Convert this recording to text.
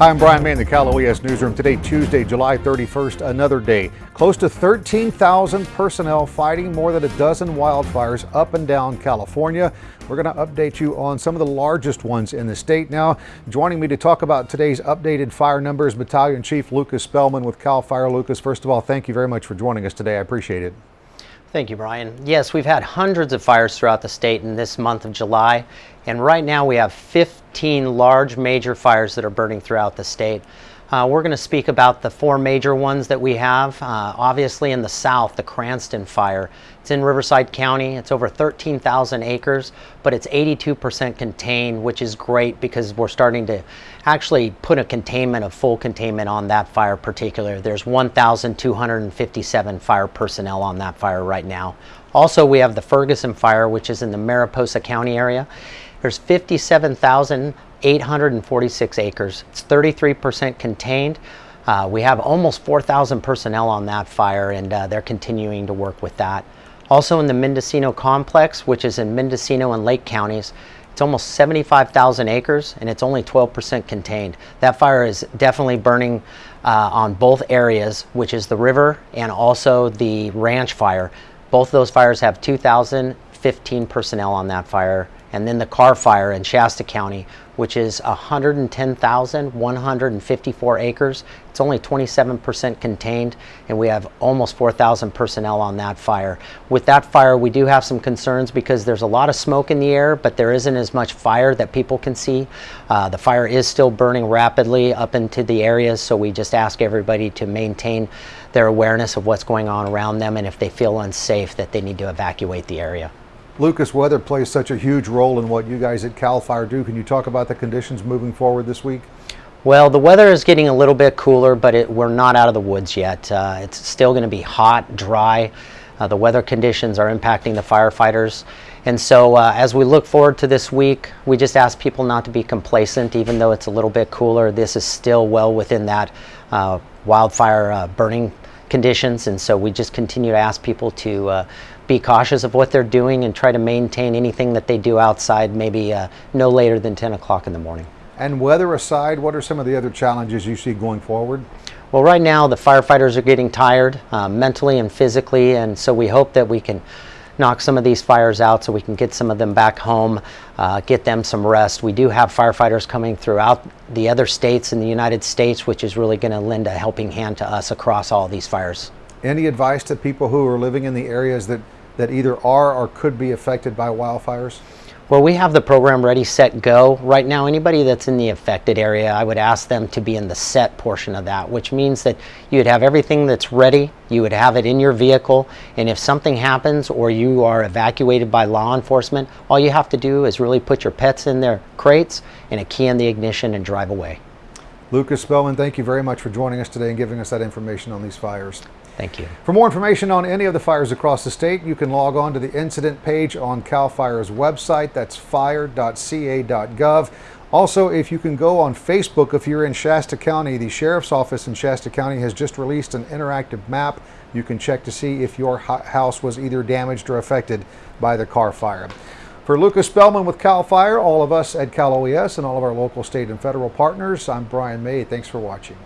Hi, I'm Brian May in the Cal OES Newsroom. Today, Tuesday, July 31st, another day. Close to 13,000 personnel fighting more than a dozen wildfires up and down California. We're going to update you on some of the largest ones in the state. Now, joining me to talk about today's updated fire numbers, Battalion Chief Lucas Spellman with CAL FIRE. Lucas, first of all, thank you very much for joining us today. I appreciate it. Thank you, Brian. Yes, we've had hundreds of fires throughout the state in this month of July, and right now we have 15 large major fires that are burning throughout the state. Uh, we're going to speak about the four major ones that we have. Uh, obviously in the south, the Cranston fire. It's in Riverside County. It's over 13,000 acres, but it's 82% contained, which is great because we're starting to actually put a containment, a full containment on that fire particular. There's 1,257 fire personnel on that fire right now. Also, we have the Ferguson fire, which is in the Mariposa County area. There's 57,000 846 acres. It's 33% contained. Uh, we have almost 4,000 personnel on that fire and uh, they're continuing to work with that. Also in the Mendocino complex, which is in Mendocino and Lake counties, it's almost 75,000 acres and it's only 12% contained. That fire is definitely burning uh, on both areas, which is the river and also the ranch fire. Both those fires have 2,015 personnel on that fire and then the Carr fire in Shasta County, which is 110,154 acres. It's only 27% contained, and we have almost 4,000 personnel on that fire. With that fire, we do have some concerns because there's a lot of smoke in the air, but there isn't as much fire that people can see. Uh, the fire is still burning rapidly up into the areas, so we just ask everybody to maintain their awareness of what's going on around them, and if they feel unsafe, that they need to evacuate the area. Lucas, weather plays such a huge role in what you guys at CAL FIRE do. Can you talk about the conditions moving forward this week? Well, the weather is getting a little bit cooler, but it, we're not out of the woods yet. Uh, it's still going to be hot, dry. Uh, the weather conditions are impacting the firefighters. And so uh, as we look forward to this week, we just ask people not to be complacent, even though it's a little bit cooler. This is still well within that uh, wildfire uh, burning conditions. And so we just continue to ask people to uh, be cautious of what they're doing and try to maintain anything that they do outside maybe uh, no later than 10 o'clock in the morning. And weather aside, what are some of the other challenges you see going forward? Well, right now the firefighters are getting tired uh, mentally and physically, and so we hope that we can knock some of these fires out so we can get some of them back home, uh, get them some rest. We do have firefighters coming throughout the other states in the United States, which is really going to lend a helping hand to us across all these fires. Any advice to people who are living in the areas that that either are or could be affected by wildfires? Well, we have the program ready, set, go. Right now, anybody that's in the affected area, I would ask them to be in the set portion of that, which means that you'd have everything that's ready, you would have it in your vehicle, and if something happens or you are evacuated by law enforcement, all you have to do is really put your pets in their crates and a key in the ignition and drive away. Lucas Spellman, thank you very much for joining us today and giving us that information on these fires. Thank you. For more information on any of the fires across the state, you can log on to the incident page on CAL FIRE's website. That's fire.ca.gov. Also, if you can go on Facebook, if you're in Shasta County, the Sheriff's Office in Shasta County has just released an interactive map. You can check to see if your house was either damaged or affected by the Carr fire. For Lucas Spellman with CAL FIRE, all of us at Cal OES and all of our local, state, and federal partners, I'm Brian May. Thanks for watching.